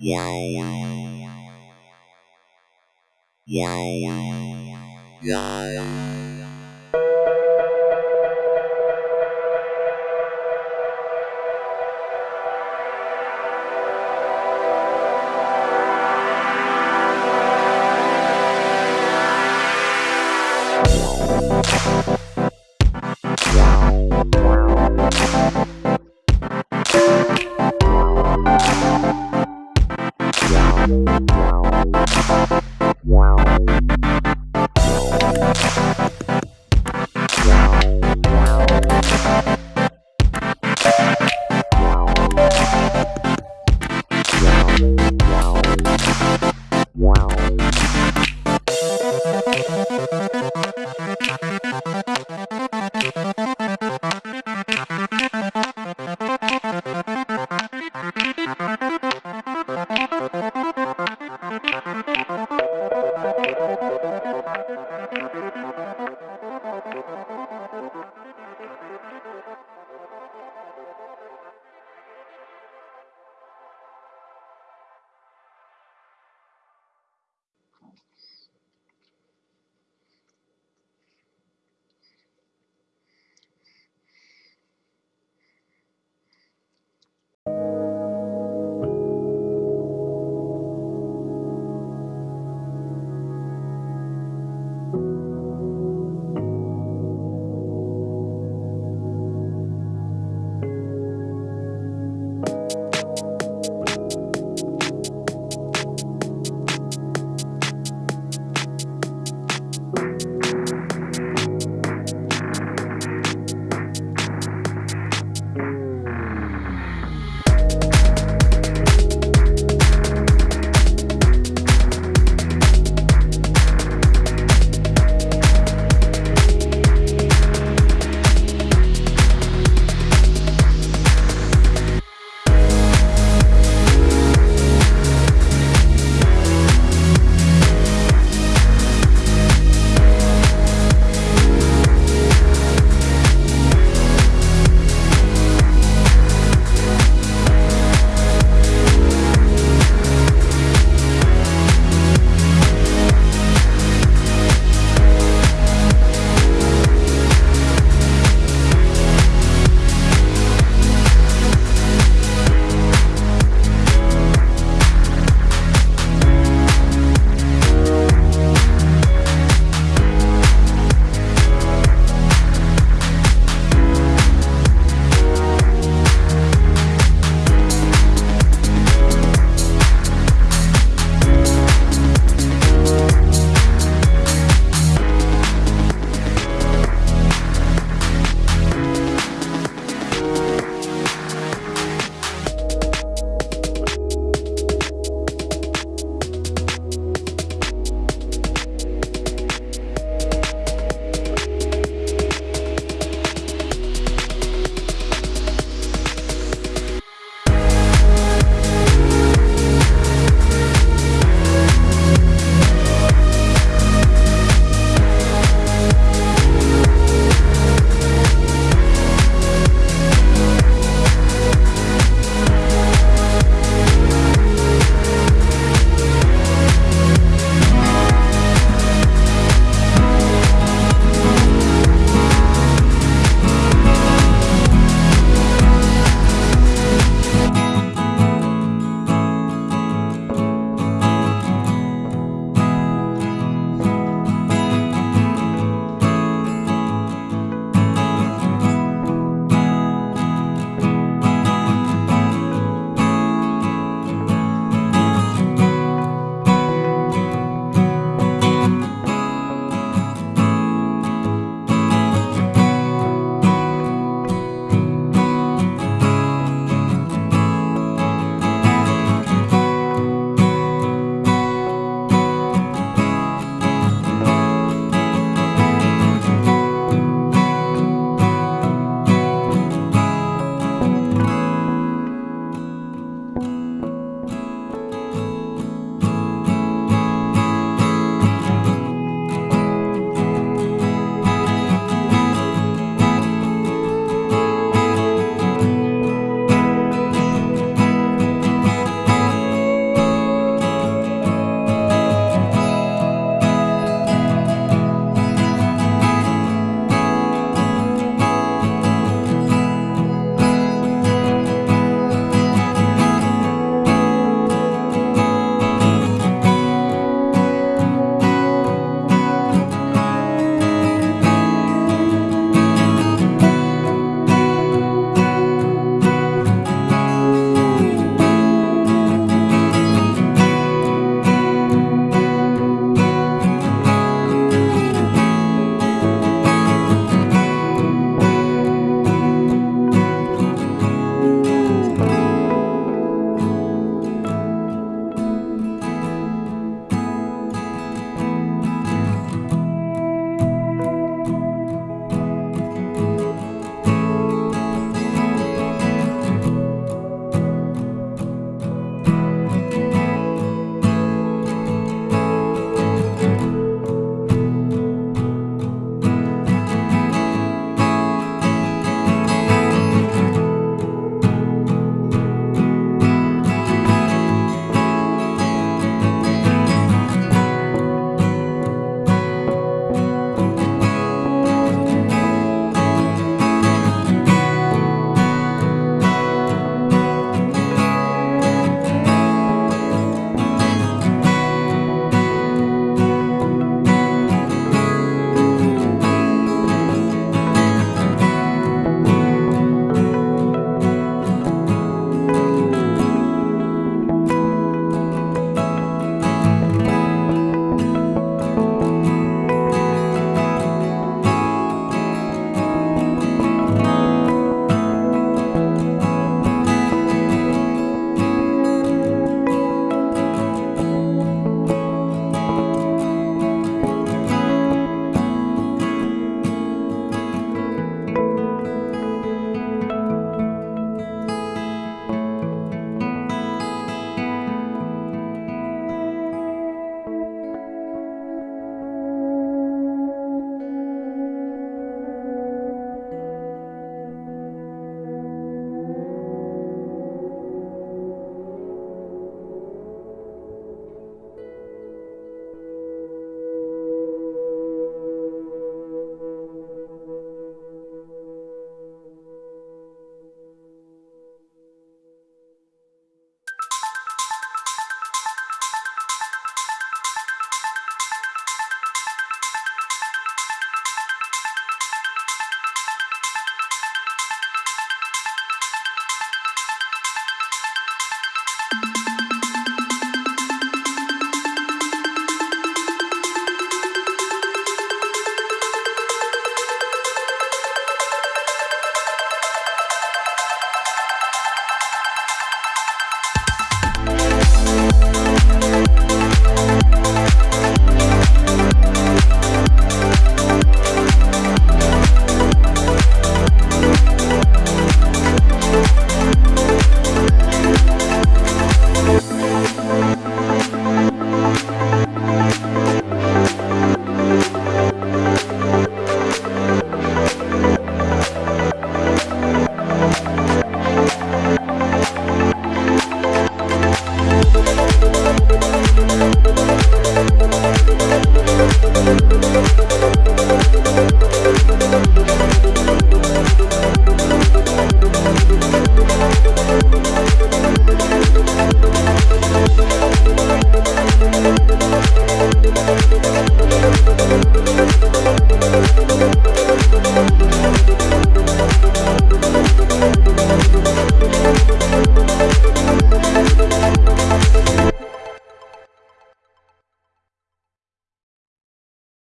Wow, wow. Wow, wow. Wow.